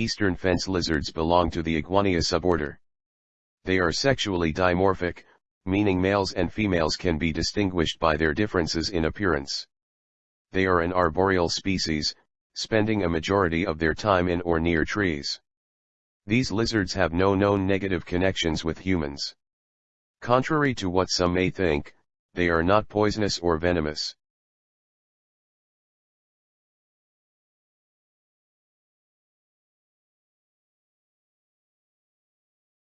eastern fence lizards belong to the Iguania suborder. They are sexually dimorphic, meaning males and females can be distinguished by their differences in appearance. They are an arboreal species, spending a majority of their time in or near trees. These lizards have no known negative connections with humans. Contrary to what some may think, they are not poisonous or venomous.